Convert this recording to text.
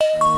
you